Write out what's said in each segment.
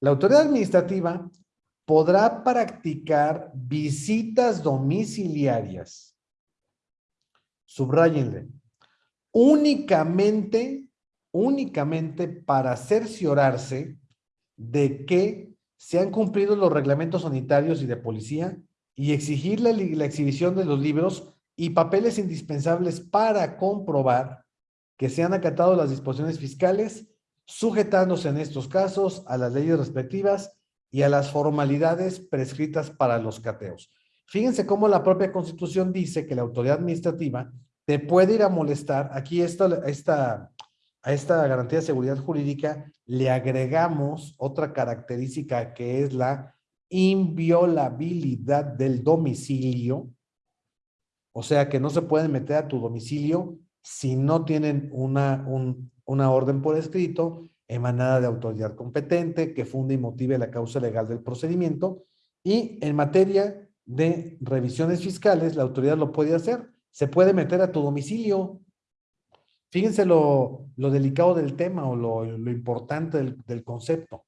La autoridad administrativa podrá practicar visitas domiciliarias. Subrayenle. Únicamente, únicamente para cerciorarse de que se han cumplido los reglamentos sanitarios y de policía y exigir la, exhibición de los libros y papeles indispensables para comprobar que se han acatado las disposiciones fiscales, sujetándose en estos casos a las leyes respectivas y a las formalidades prescritas para los cateos. Fíjense cómo la propia Constitución dice que la autoridad administrativa te puede ir a molestar. Aquí esta, esta, a esta garantía de seguridad jurídica le agregamos otra característica que es la inviolabilidad del domicilio. O sea que no se pueden meter a tu domicilio si no tienen una, una orden por escrito emanada de autoridad competente que funde y motive la causa legal del procedimiento. Y en materia de revisiones fiscales, la autoridad lo puede hacer. Se puede meter a tu domicilio Fíjense lo, delicado del tema o lo, importante del, del, concepto.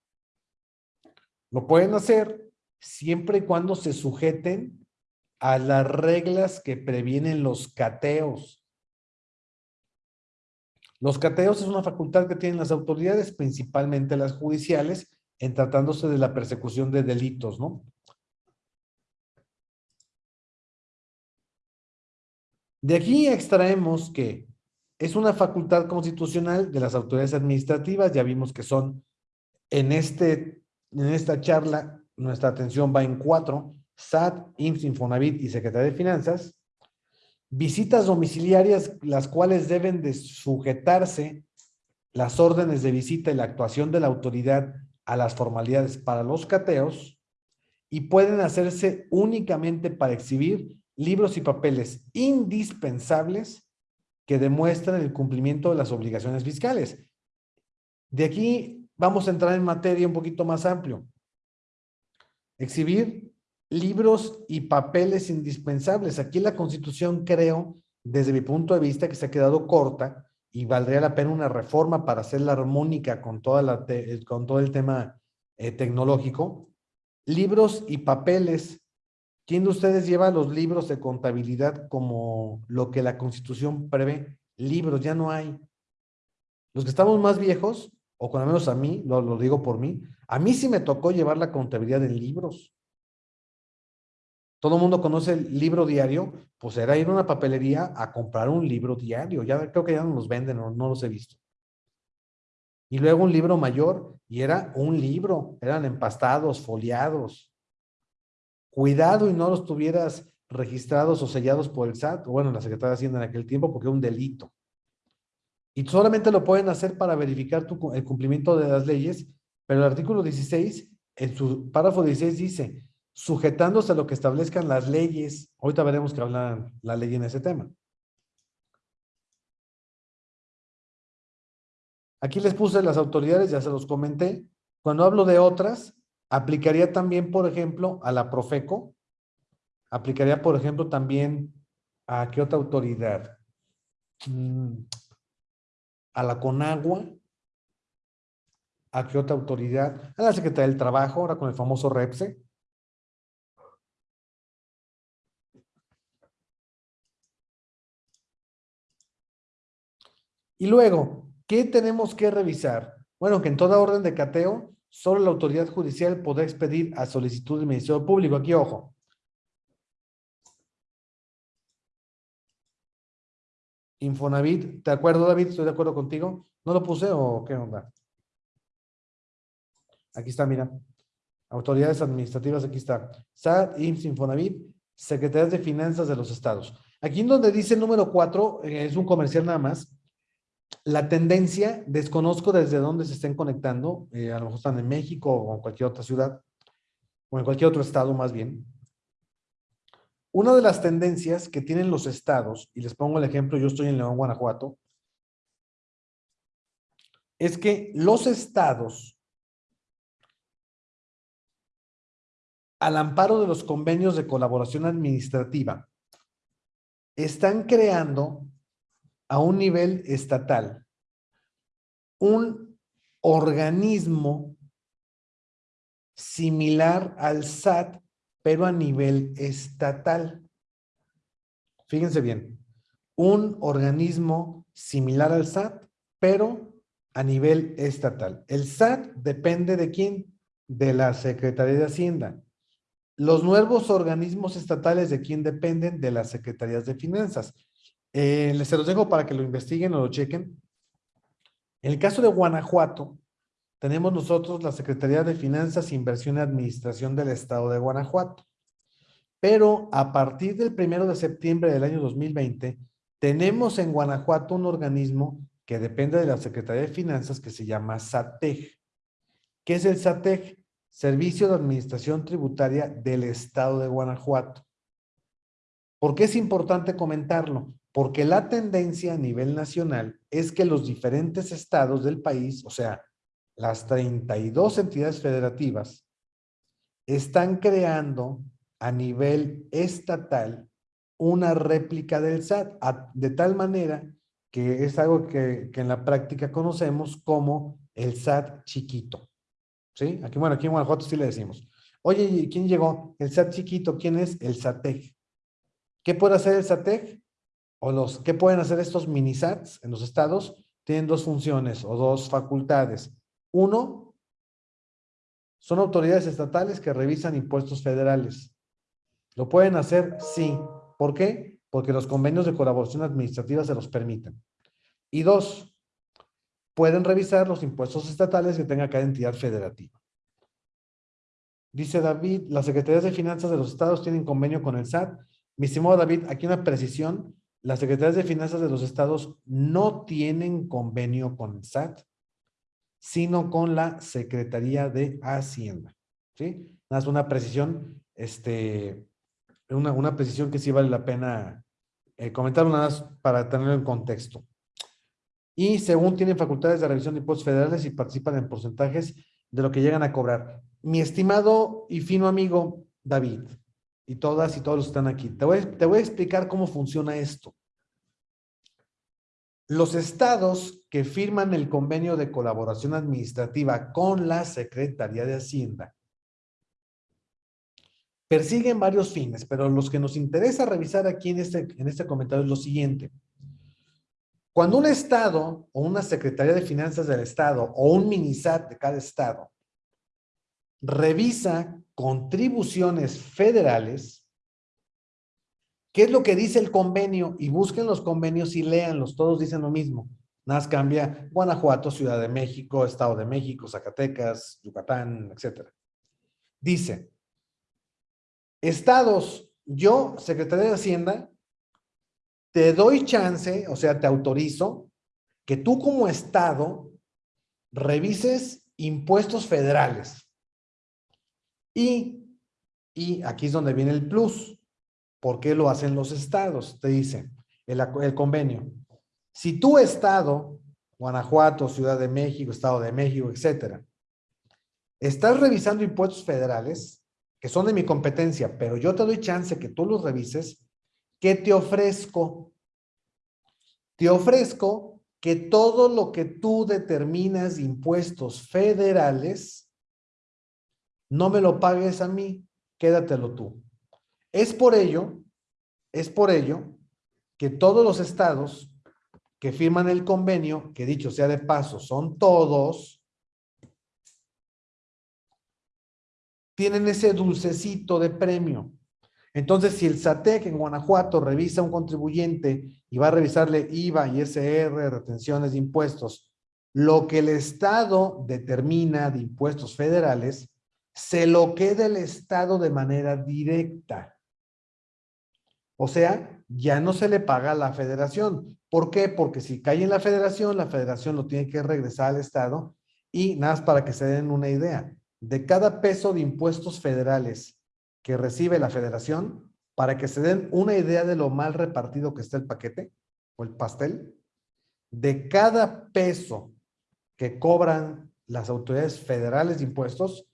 Lo pueden hacer siempre y cuando se sujeten a las reglas que previenen los cateos. Los cateos es una facultad que tienen las autoridades, principalmente las judiciales, en tratándose de la persecución de delitos, ¿no? De aquí extraemos que es una facultad constitucional de las autoridades administrativas, ya vimos que son, en, este, en esta charla, nuestra atención va en cuatro, SAT, IMSS, Infonavit y Secretaría de Finanzas, visitas domiciliarias, las cuales deben de sujetarse las órdenes de visita y la actuación de la autoridad a las formalidades para los cateos y pueden hacerse únicamente para exhibir libros y papeles indispensables que demuestran el cumplimiento de las obligaciones fiscales. De aquí vamos a entrar en materia un poquito más amplio. Exhibir libros y papeles indispensables. Aquí la Constitución creo, desde mi punto de vista, que se ha quedado corta y valdría la pena una reforma para hacerla armónica con, toda la con todo el tema eh, tecnológico. Libros y papeles ¿Quién de ustedes lleva los libros de contabilidad como lo que la Constitución prevé? Libros, ya no hay. Los que estamos más viejos, o con al menos a mí, lo, lo digo por mí, a mí sí me tocó llevar la contabilidad en libros. Todo el mundo conoce el libro diario, pues era ir a una papelería a comprar un libro diario. Ya creo que ya no los venden, no, no los he visto. Y luego un libro mayor, y era un libro, eran empastados, foliados cuidado y no los tuvieras registrados o sellados por el SAT, o bueno, la Secretaría de Hacienda en aquel tiempo, porque es un delito. Y solamente lo pueden hacer para verificar el cumplimiento de las leyes, pero el artículo 16, en su párrafo 16 dice, sujetándose a lo que establezcan las leyes, ahorita veremos que habla la ley en ese tema. Aquí les puse las autoridades, ya se los comenté. Cuando hablo de otras, Aplicaría también, por ejemplo, a la Profeco. Aplicaría, por ejemplo, también a qué otra autoridad. Mm, a la Conagua. ¿A qué otra autoridad? A la Secretaría del Trabajo, ahora con el famoso REPSE. Y luego, ¿qué tenemos que revisar? Bueno, que en toda orden de cateo solo la autoridad judicial podrá expedir a solicitud del Ministerio Público. Aquí, ojo. Infonavit, ¿de acuerdo, David? ¿Estoy de acuerdo contigo? ¿No lo puse o qué onda? Aquí está, mira. Autoridades administrativas, aquí está. SAT, IMSS, Infonavit, Secretarías de Finanzas de los Estados. Aquí en donde dice número 4, eh, es un comercial nada más, la tendencia, desconozco desde dónde se estén conectando, eh, a lo mejor están en México o en cualquier otra ciudad, o en cualquier otro estado más bien. Una de las tendencias que tienen los estados, y les pongo el ejemplo, yo estoy en León, Guanajuato, es que los estados, al amparo de los convenios de colaboración administrativa, están creando a un nivel estatal un organismo similar al SAT, pero a nivel estatal. Fíjense bien, un organismo similar al SAT, pero a nivel estatal. El SAT depende de quién? De la Secretaría de Hacienda. Los nuevos organismos estatales de quién dependen? De las Secretarías de Finanzas. Eh, les se los dejo para que lo investiguen o lo chequen. En el caso de Guanajuato, tenemos nosotros la Secretaría de Finanzas, Inversión y Administración del Estado de Guanajuato. Pero a partir del primero de septiembre del año 2020, tenemos en Guanajuato un organismo que depende de la Secretaría de Finanzas que se llama SATEG. ¿Qué es el SATEG? Servicio de Administración Tributaria del Estado de Guanajuato. ¿Por qué es importante comentarlo? Porque la tendencia a nivel nacional es que los diferentes estados del país, o sea, las 32 entidades federativas, están creando a nivel estatal una réplica del SAT, de tal manera que es algo que, en la práctica conocemos como el SAT chiquito. ¿Sí? Aquí, bueno, aquí en Guanajuato sí le decimos. Oye, ¿quién llegó? El SAT chiquito, ¿quién es? El SATEG. ¿Qué puede hacer el SATEG? O los, ¿qué pueden hacer estos mini SATs en los estados? Tienen dos funciones o dos facultades. Uno, son autoridades estatales que revisan impuestos federales. ¿Lo pueden hacer? Sí. ¿Por qué? Porque los convenios de colaboración administrativa se los permiten. Y dos, pueden revisar los impuestos estatales que tenga cada entidad federativa. Dice David, las secretarías de finanzas de los estados tienen convenio con el SAT. Mi estimado David, aquí una precisión las secretarías de finanzas de los estados no tienen convenio con el SAT, sino con la Secretaría de Hacienda. ¿Sí? Nada más una precisión, este, una, una precisión que sí vale la pena eh, comentar nada más para tenerlo en contexto. Y según tienen facultades de revisión de impuestos federales y participan en porcentajes de lo que llegan a cobrar. Mi estimado y fino amigo David, y todas y todos están aquí. Te voy, te voy a explicar cómo funciona esto. Los estados que firman el convenio de colaboración administrativa con la Secretaría de Hacienda persiguen varios fines, pero los que nos interesa revisar aquí en este, en este comentario es lo siguiente. Cuando un estado o una Secretaría de Finanzas del estado o un minisat de cada estado revisa contribuciones federales, ¿qué es lo que dice el convenio? Y busquen los convenios y léanlos, todos dicen lo mismo. Nada cambia Guanajuato, Ciudad de México, Estado de México, Zacatecas, Yucatán, etc. Dice, estados, yo, Secretaría de Hacienda, te doy chance, o sea, te autorizo, que tú como estado revises impuestos federales. Y, y aquí es donde viene el plus. ¿Por qué lo hacen los estados? Te dice el, el convenio. Si tu estado, Guanajuato, Ciudad de México, Estado de México, etcétera, estás revisando impuestos federales que son de mi competencia, pero yo te doy chance que tú los revises, ¿qué te ofrezco? Te ofrezco que todo lo que tú determinas de impuestos federales no me lo pagues a mí, quédatelo tú. Es por ello, es por ello que todos los estados que firman el convenio, que dicho sea de paso, son todos, tienen ese dulcecito de premio. Entonces, si el SATEC en Guanajuato revisa a un contribuyente y va a revisarle IVA y SR, retenciones de impuestos, lo que el Estado determina de impuestos federales, se lo queda el Estado de manera directa. O sea, ya no se le paga a la federación. ¿Por qué? Porque si cae en la federación, la federación lo tiene que regresar al Estado y nada más para que se den una idea. De cada peso de impuestos federales que recibe la federación, para que se den una idea de lo mal repartido que está el paquete o el pastel, de cada peso que cobran las autoridades federales de impuestos,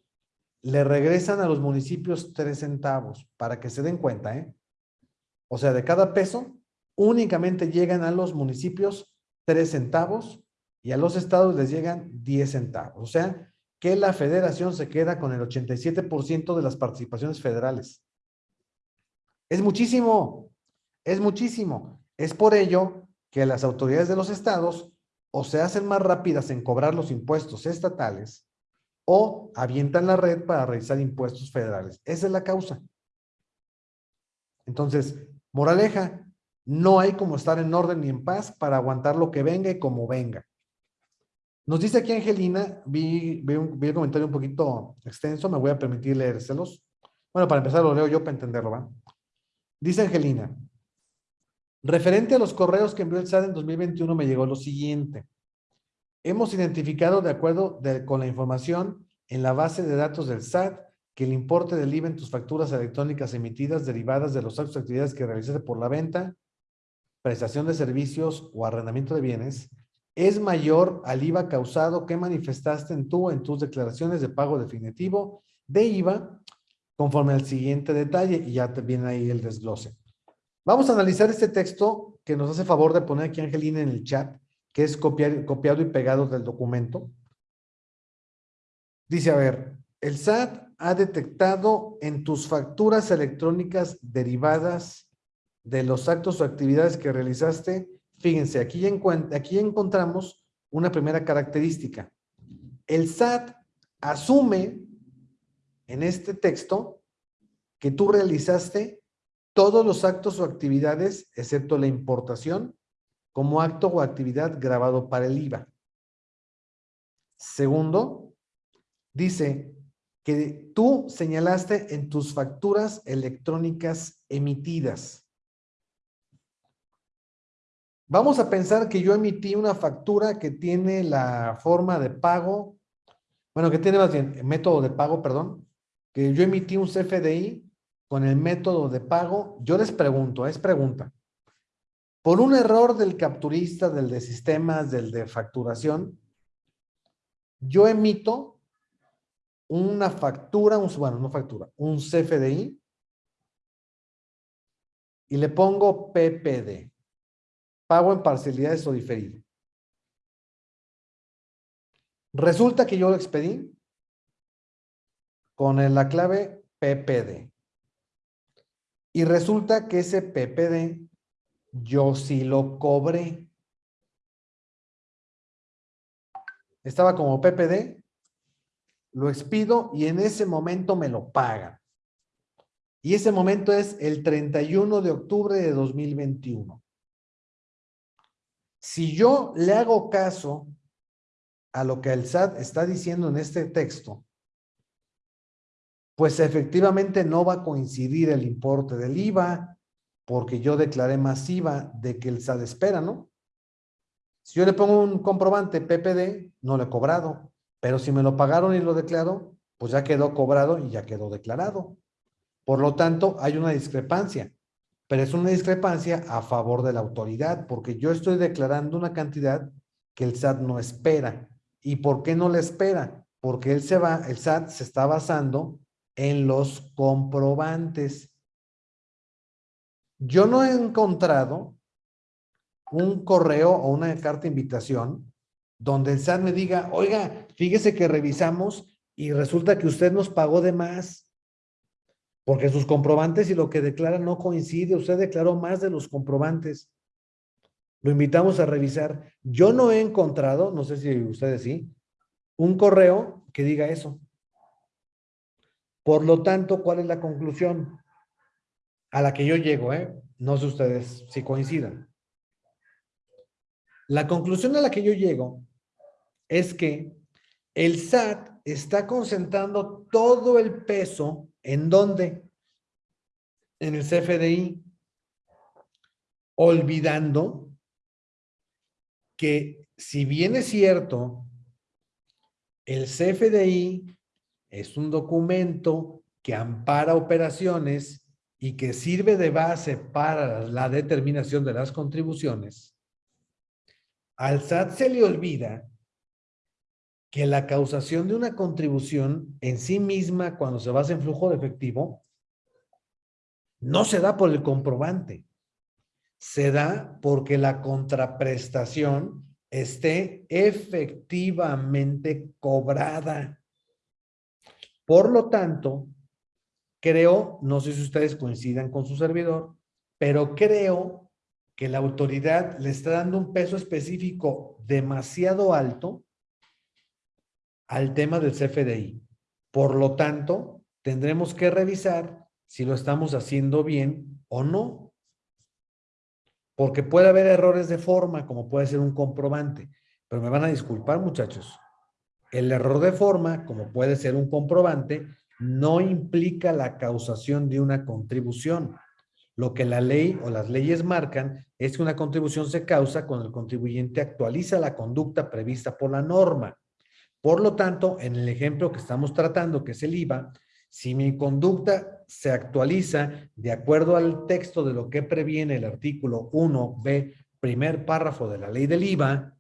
le regresan a los municipios tres centavos, para que se den cuenta, ¿eh? O sea, de cada peso, únicamente llegan a los municipios tres centavos y a los estados les llegan diez centavos. O sea, que la federación se queda con el 87% de las participaciones federales. Es muchísimo, es muchísimo. Es por ello que las autoridades de los estados o se hacen más rápidas en cobrar los impuestos estatales o avientan la red para realizar impuestos federales. Esa es la causa. Entonces, moraleja, no hay como estar en orden ni en paz para aguantar lo que venga y como venga. Nos dice aquí Angelina, vi, un, vi comentario un poquito extenso, me voy a permitir leérselos. Bueno, para empezar lo leo yo para entenderlo, ¿va? Dice Angelina, referente a los correos que envió el SAT en 2021 me llegó lo siguiente. Hemos identificado de acuerdo con la información en la base de datos del SAT que el importe del IVA en tus facturas electrónicas emitidas derivadas de los actos de actividades que realizaste por la venta, prestación de servicios o arrendamiento de bienes es mayor al IVA causado que manifestaste en tú en tus declaraciones de pago definitivo de IVA conforme al siguiente detalle y ya te viene ahí el desglose. Vamos a analizar este texto que nos hace favor de poner aquí Angelina en el chat, que es copiado y pegado del documento. Dice, a ver, el SAT ha detectado en tus facturas electrónicas derivadas de los actos o actividades que realizaste Fíjense, aquí, aquí encontramos una primera característica. El SAT asume en este texto que tú realizaste todos los actos o actividades, excepto la importación, como acto o actividad grabado para el IVA. Segundo, dice que tú señalaste en tus facturas electrónicas emitidas. Vamos a pensar que yo emití una factura que tiene la forma de pago, bueno, que tiene más bien método de pago, perdón, que yo emití un CFDI con el método de pago. Yo les pregunto, es pregunta. Por un error del capturista, del de sistemas, del de facturación, yo emito una factura, un, bueno, no factura, un CFDI y le pongo PPD pago en parcialidades o diferido. Resulta que yo lo expedí con la clave PPD. Y resulta que ese PPD yo sí lo cobré. Estaba como PPD, lo expido y en ese momento me lo pagan. Y ese momento es el 31 de octubre de 2021. Si yo le hago caso a lo que el SAT está diciendo en este texto, pues efectivamente no va a coincidir el importe del IVA, porque yo declaré más IVA de que el SAT espera, ¿no? Si yo le pongo un comprobante PPD, no lo he cobrado, pero si me lo pagaron y lo declaro, pues ya quedó cobrado y ya quedó declarado. Por lo tanto, hay una discrepancia pero es una discrepancia a favor de la autoridad, porque yo estoy declarando una cantidad que el SAT no espera. ¿Y por qué no la espera? Porque él se va, el SAT se está basando en los comprobantes. Yo no he encontrado un correo o una carta de invitación donde el SAT me diga, oiga, fíjese que revisamos y resulta que usted nos pagó de más. Porque sus comprobantes y lo que declara no coincide. Usted declaró más de los comprobantes. Lo invitamos a revisar. Yo no he encontrado, no sé si ustedes sí, un correo que diga eso. Por lo tanto, ¿cuál es la conclusión? A la que yo llego, ¿eh? No sé ustedes si coincidan. La conclusión a la que yo llego es que el SAT está concentrando todo el peso ¿En dónde? En el CFDI. Olvidando que si bien es cierto, el CFDI es un documento que ampara operaciones y que sirve de base para la determinación de las contribuciones, al SAT se le olvida que la causación de una contribución en sí misma, cuando se basa en flujo de efectivo, no se da por el comprobante. Se da porque la contraprestación esté efectivamente cobrada. Por lo tanto, creo, no sé si ustedes coincidan con su servidor, pero creo que la autoridad le está dando un peso específico demasiado alto al tema del CFDI. Por lo tanto, tendremos que revisar si lo estamos haciendo bien o no. Porque puede haber errores de forma, como puede ser un comprobante. Pero me van a disculpar, muchachos. El error de forma, como puede ser un comprobante, no implica la causación de una contribución. Lo que la ley o las leyes marcan es que una contribución se causa cuando el contribuyente actualiza la conducta prevista por la norma. Por lo tanto, en el ejemplo que estamos tratando, que es el IVA, si mi conducta se actualiza de acuerdo al texto de lo que previene el artículo 1b, primer párrafo de la ley del IVA,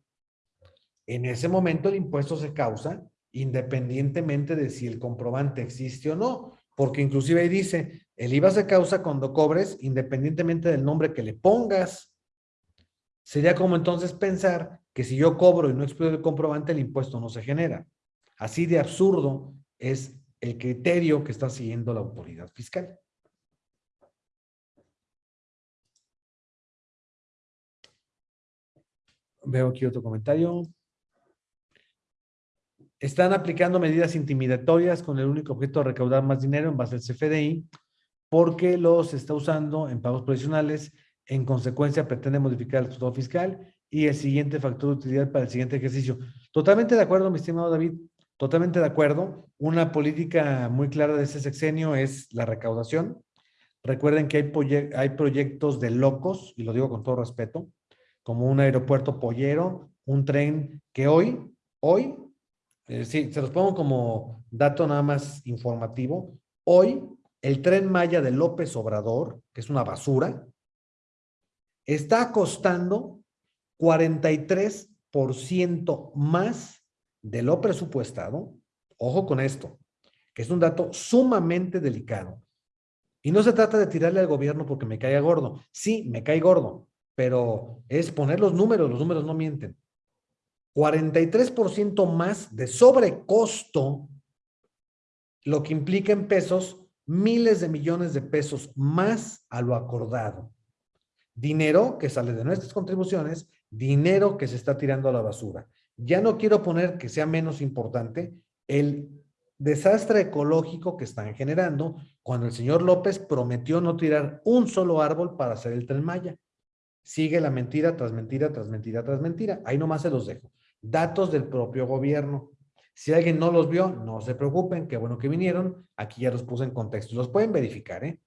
en ese momento el impuesto se causa independientemente de si el comprobante existe o no, porque inclusive ahí dice, el IVA se causa cuando cobres independientemente del nombre que le pongas. Sería como entonces pensar que si yo cobro y no explico el comprobante, el impuesto no se genera. Así de absurdo es el criterio que está siguiendo la autoridad fiscal. Veo aquí otro comentario. Están aplicando medidas intimidatorias con el único objeto de recaudar más dinero en base al CFDI porque los está usando en pagos provisionales. En consecuencia, pretende modificar el estado fiscal y el siguiente factor de utilidad para el siguiente ejercicio. Totalmente de acuerdo, mi estimado David. Totalmente de acuerdo. Una política muy clara de ese sexenio es la recaudación. Recuerden que hay, hay proyectos de locos, y lo digo con todo respeto, como un aeropuerto pollero, un tren que hoy, hoy, eh, sí, se los pongo como dato nada más informativo, hoy el tren Maya de López Obrador, que es una basura, está costando 43% más de lo presupuestado. Ojo con esto, que es un dato sumamente delicado. Y no se trata de tirarle al gobierno porque me caiga gordo. Sí, me cae gordo, pero es poner los números, los números no mienten. 43% más de sobrecosto, lo que implica en pesos miles de millones de pesos más a lo acordado. Dinero que sale de nuestras contribuciones, dinero que se está tirando a la basura. Ya no quiero poner que sea menos importante el desastre ecológico que están generando cuando el señor López prometió no tirar un solo árbol para hacer el tren Maya. Sigue la mentira tras mentira, tras mentira, tras mentira. Ahí nomás se los dejo. Datos del propio gobierno. Si alguien no los vio, no se preocupen, qué bueno que vinieron. Aquí ya los puse en contexto. Los pueden verificar, ¿eh?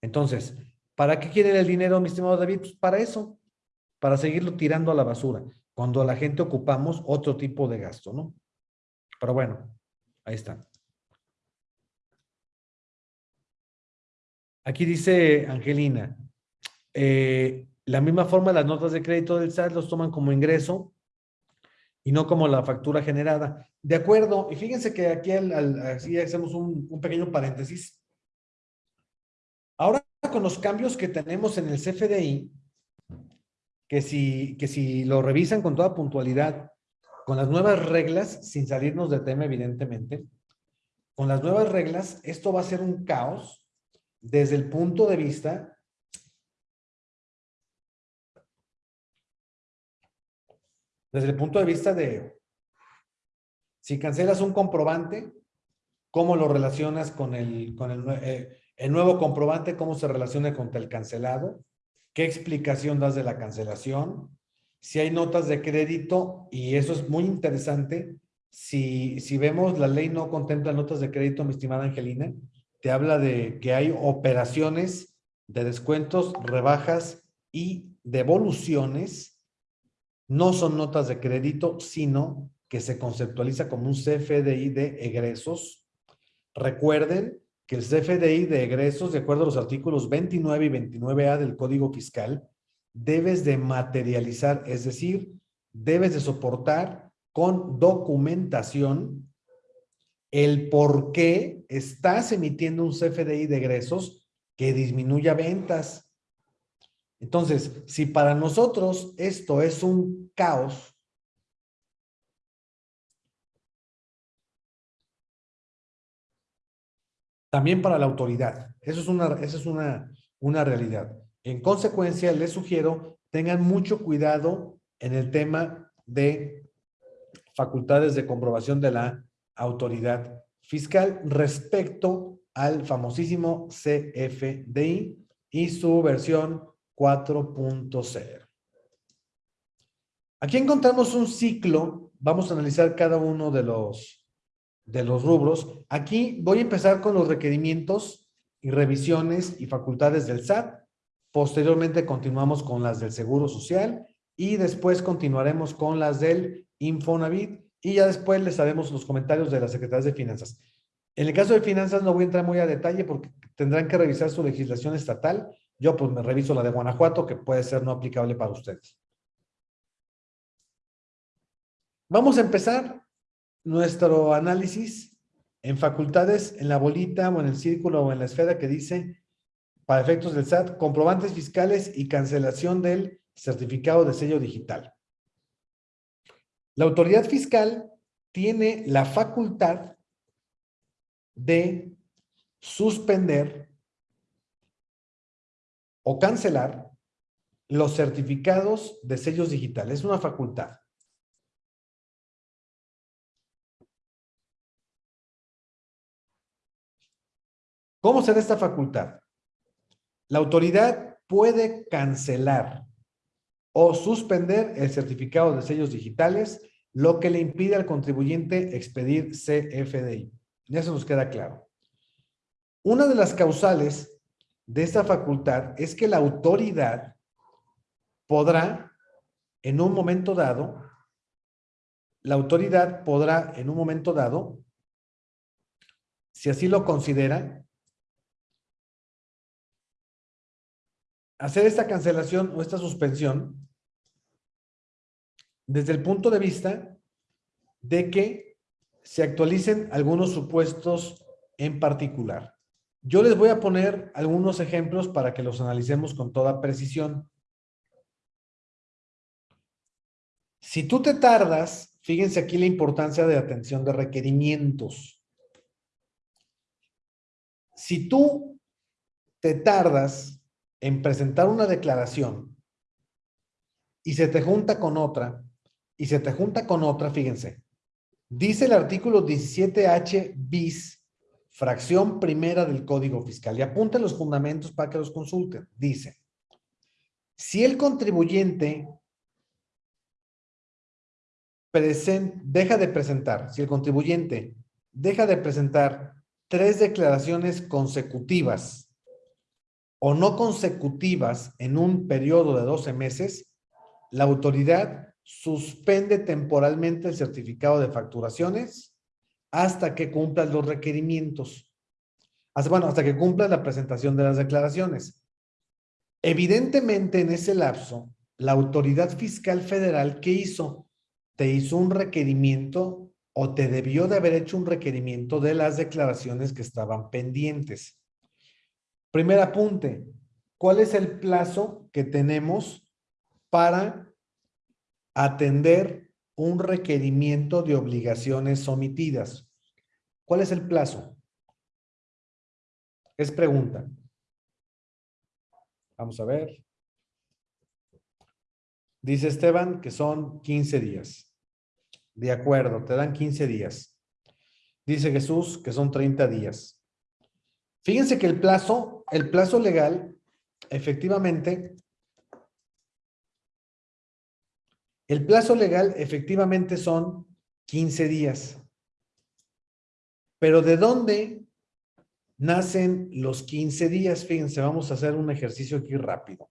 Entonces, ¿para qué quieren el dinero, mi estimado David? Pues para eso, para seguirlo tirando a la basura, cuando la gente ocupamos otro tipo de gasto, ¿no? Pero bueno, ahí está. Aquí dice Angelina, eh, la misma forma las notas de crédito del SAT los toman como ingreso y no como la factura generada. De acuerdo, y fíjense que aquí así hacemos un, un pequeño paréntesis. Ahora con los cambios que tenemos en el CFDI, que si, que si lo revisan con toda puntualidad, con las nuevas reglas, sin salirnos de tema evidentemente, con las nuevas reglas, esto va a ser un caos desde el punto de vista desde el punto de vista de si cancelas un comprobante, cómo lo relacionas con el, con eh, el nuevo comprobante, cómo se relaciona con el cancelado, qué explicación das de la cancelación, si hay notas de crédito, y eso es muy interesante, si, si vemos la ley no contempla notas de crédito, mi estimada Angelina, te habla de que hay operaciones de descuentos, rebajas y devoluciones no son notas de crédito, sino que se conceptualiza como un CFDI de egresos. Recuerden que el CFDI de egresos, de acuerdo a los artículos 29 y 29A del Código Fiscal, debes de materializar, es decir, debes de soportar con documentación el por qué estás emitiendo un CFDI de egresos que disminuya ventas. Entonces, si para nosotros esto es un caos, también para la autoridad. Eso es una, es una, una realidad. En consecuencia, les sugiero tengan mucho cuidado en el tema de facultades de comprobación de la autoridad fiscal respecto al famosísimo CFDI y su versión 4.0. Aquí encontramos un ciclo, vamos a analizar cada uno de los, de los rubros. Aquí voy a empezar con los requerimientos y revisiones y facultades del SAT. Posteriormente continuamos con las del Seguro Social y después continuaremos con las del Infonavit y ya después les haremos los comentarios de las Secretarías de Finanzas. En el caso de Finanzas no voy a entrar muy a detalle porque tendrán que revisar su legislación estatal. Yo pues me reviso la de Guanajuato que puede ser no aplicable para ustedes. Vamos a empezar nuestro análisis en facultades, en la bolita o en el círculo o en la esfera que dice, para efectos del SAT, comprobantes fiscales y cancelación del certificado de sello digital. La autoridad fiscal tiene la facultad de suspender o cancelar los certificados de sellos digitales. Es una facultad. ¿Cómo se da esta facultad? La autoridad puede cancelar o suspender el certificado de sellos digitales, lo que le impide al contribuyente expedir CFDI. Ya se nos queda claro. Una de las causales de esta facultad es que la autoridad podrá, en un momento dado, la autoridad podrá, en un momento dado, si así lo considera, hacer esta cancelación o esta suspensión desde el punto de vista de que se actualicen algunos supuestos en particular. Yo les voy a poner algunos ejemplos para que los analicemos con toda precisión. Si tú te tardas, fíjense aquí la importancia de atención de requerimientos. Si tú te tardas en presentar una declaración y se te junta con otra, y se te junta con otra, fíjense, dice el artículo 17H bis, fracción primera del Código Fiscal, y apunten los fundamentos para que los consulten. Dice, si el contribuyente deja de presentar, si el contribuyente deja de presentar tres declaraciones consecutivas o no consecutivas en un periodo de 12 meses, la autoridad suspende temporalmente el certificado de facturaciones hasta que cumpla los requerimientos. Hasta, bueno, hasta que cumpla la presentación de las declaraciones. Evidentemente, en ese lapso, la autoridad fiscal federal, ¿qué hizo? Te hizo un requerimiento o te debió de haber hecho un requerimiento de las declaraciones que estaban pendientes. Primer apunte, ¿cuál es el plazo que tenemos para atender un requerimiento de obligaciones omitidas? ¿Cuál es el plazo? Es pregunta. Vamos a ver. Dice Esteban que son 15 días. De acuerdo, te dan 15 días. Dice Jesús que son 30 días. Fíjense que el plazo, el plazo legal, efectivamente, el plazo legal efectivamente son 15 días. Pero ¿de dónde nacen los 15 días? Fíjense, vamos a hacer un ejercicio aquí rápido.